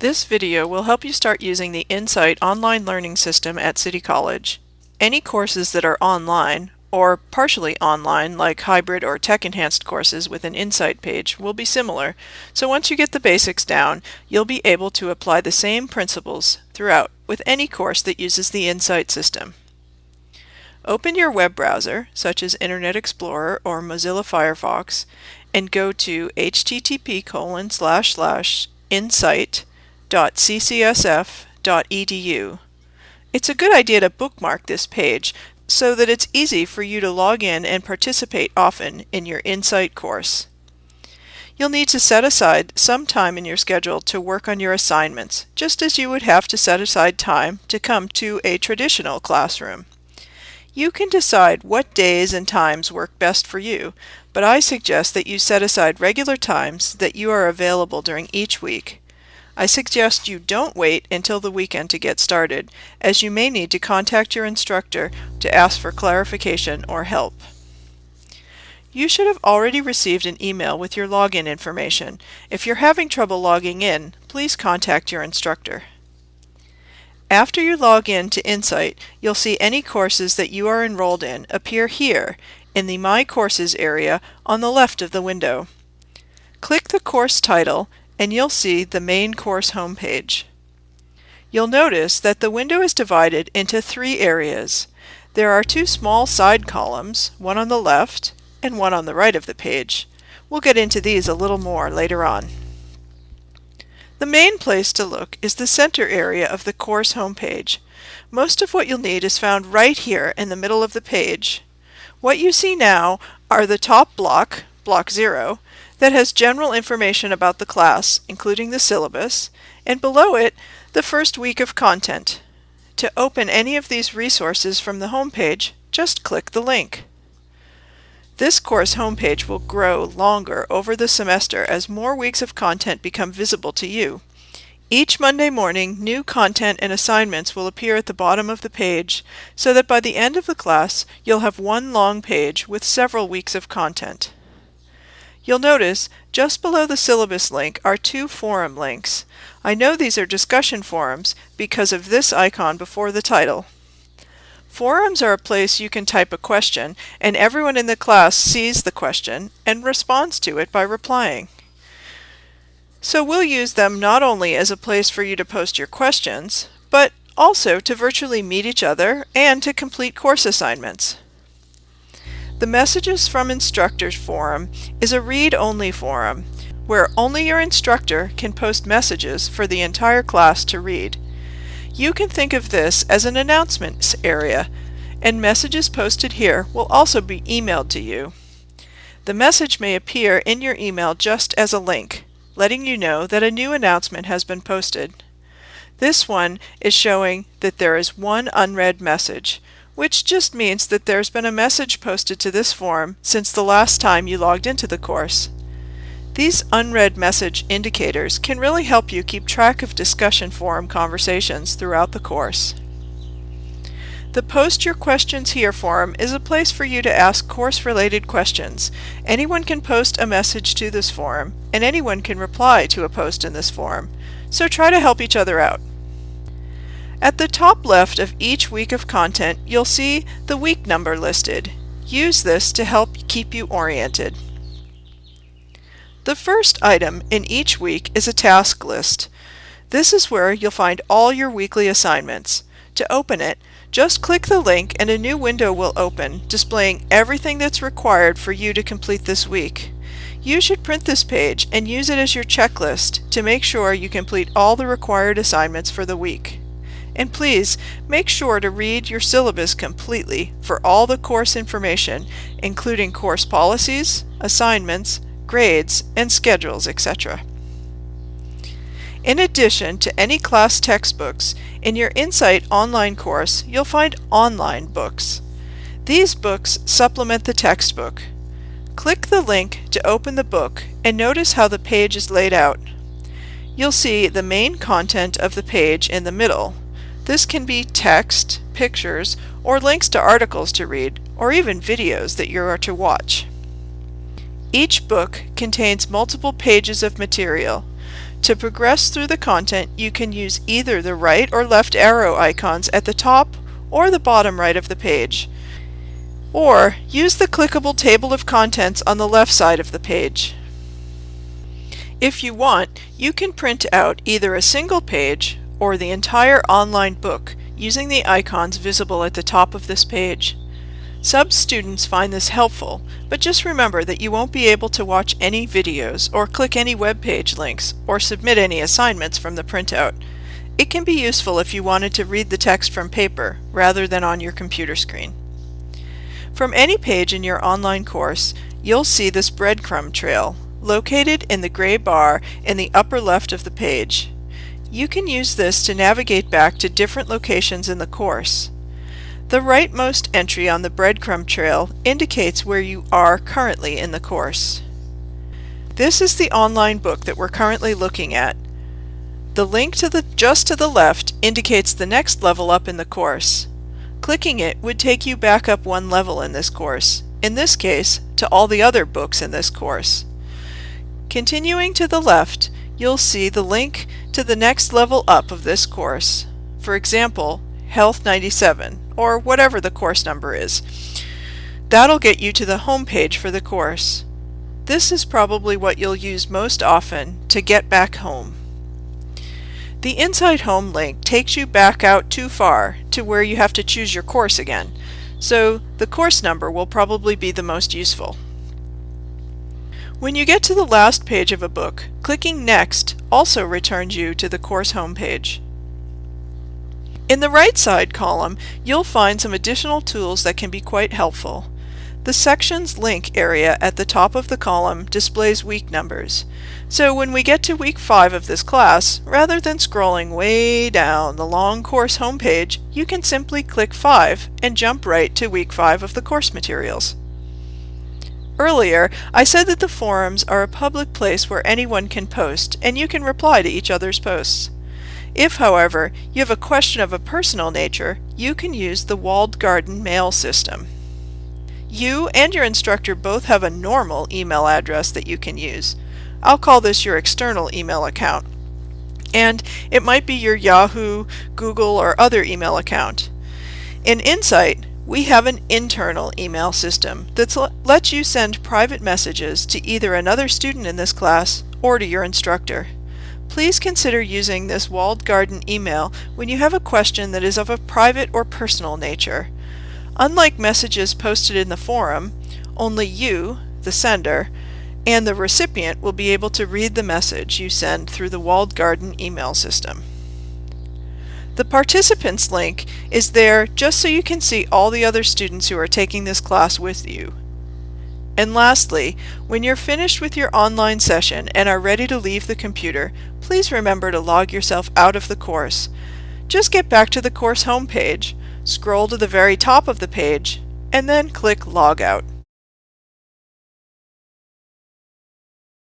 This video will help you start using the Insight online learning system at City College. Any courses that are online, or partially online like hybrid or tech-enhanced courses with an Insight page will be similar, so once you get the basics down, you'll be able to apply the same principles throughout with any course that uses the Insight system. Open your web browser, such as Internet Explorer or Mozilla Firefox, and go to http colon slash insight.ccsf.edu. It's a good idea to bookmark this page so that it's easy for you to log in and participate often in your Insight course. You'll need to set aside some time in your schedule to work on your assignments, just as you would have to set aside time to come to a traditional classroom. You can decide what days and times work best for you, but I suggest that you set aside regular times that you are available during each week. I suggest you don't wait until the weekend to get started, as you may need to contact your instructor to ask for clarification or help. You should have already received an email with your login information. If you're having trouble logging in, please contact your instructor. After you log in to Insight, you'll see any courses that you are enrolled in appear here in the My Courses area on the left of the window. Click the course title and you'll see the main course homepage. You'll notice that the window is divided into three areas. There are two small side columns, one on the left and one on the right of the page. We'll get into these a little more later on. The main place to look is the center area of the course homepage. Most of what you'll need is found right here in the middle of the page. What you see now are the top block, block 0, that has general information about the class, including the syllabus, and below it, the first week of content. To open any of these resources from the homepage, just click the link. This course homepage will grow longer over the semester as more weeks of content become visible to you. Each Monday morning, new content and assignments will appear at the bottom of the page, so that by the end of the class, you'll have one long page with several weeks of content. You'll notice just below the syllabus link are two forum links. I know these are discussion forums because of this icon before the title. Forums are a place you can type a question and everyone in the class sees the question and responds to it by replying. So we'll use them not only as a place for you to post your questions, but also to virtually meet each other and to complete course assignments. The Messages from Instructors forum is a read-only forum where only your instructor can post messages for the entire class to read. You can think of this as an announcements area, and messages posted here will also be emailed to you. The message may appear in your email just as a link, letting you know that a new announcement has been posted. This one is showing that there is one unread message, which just means that there's been a message posted to this forum since the last time you logged into the course. These unread message indicators can really help you keep track of discussion forum conversations throughout the course. The Post Your Questions Here forum is a place for you to ask course-related questions. Anyone can post a message to this forum, and anyone can reply to a post in this forum, so try to help each other out. At the top left of each week of content, you'll see the week number listed. Use this to help keep you oriented. The first item in each week is a task list. This is where you'll find all your weekly assignments. To open it, just click the link and a new window will open, displaying everything that's required for you to complete this week. You should print this page and use it as your checklist to make sure you complete all the required assignments for the week. And please, make sure to read your syllabus completely for all the course information, including course policies, assignments, grades, and schedules, etc. In addition to any class textbooks, in your Insight online course, you'll find online books. These books supplement the textbook. Click the link to open the book and notice how the page is laid out. You'll see the main content of the page in the middle. This can be text, pictures, or links to articles to read, or even videos that you are to watch. Each book contains multiple pages of material. To progress through the content, you can use either the right or left arrow icons at the top or the bottom right of the page. Or use the clickable table of contents on the left side of the page. If you want, you can print out either a single page or the entire online book using the icons visible at the top of this page. Some students find this helpful, but just remember that you won't be able to watch any videos or click any web page links or submit any assignments from the printout. It can be useful if you wanted to read the text from paper rather than on your computer screen. From any page in your online course, you'll see this breadcrumb trail located in the gray bar in the upper left of the page. You can use this to navigate back to different locations in the course. The rightmost entry on the breadcrumb trail indicates where you are currently in the course. This is the online book that we're currently looking at. The link to the just to the left indicates the next level up in the course. Clicking it would take you back up one level in this course, in this case to all the other books in this course. Continuing to the left, you'll see the link to the next level up of this course. For example, Health 97, or whatever the course number is. That'll get you to the home page for the course. This is probably what you'll use most often to get back home. The Insight Home link takes you back out too far to where you have to choose your course again, so the course number will probably be the most useful. When you get to the last page of a book, clicking Next also returns you to the course homepage. In the right side column, you'll find some additional tools that can be quite helpful. The Sections link area at the top of the column displays week numbers. So when we get to week 5 of this class, rather than scrolling way down the long course homepage, you can simply click 5 and jump right to week 5 of the course materials. Earlier, I said that the forums are a public place where anyone can post, and you can reply to each other's posts. If, however, you have a question of a personal nature, you can use the walled garden mail system. You and your instructor both have a normal email address that you can use. I'll call this your external email account. And it might be your Yahoo, Google, or other email account. In Insight, we have an internal email system that lets you send private messages to either another student in this class or to your instructor. Please consider using this walled garden email when you have a question that is of a private or personal nature. Unlike messages posted in the forum, only you, the sender, and the recipient will be able to read the message you send through the walled garden email system. The participants link is there just so you can see all the other students who are taking this class with you. And lastly, when you're finished with your online session and are ready to leave the computer, please remember to log yourself out of the course. Just get back to the course homepage, scroll to the very top of the page, and then click Log Out.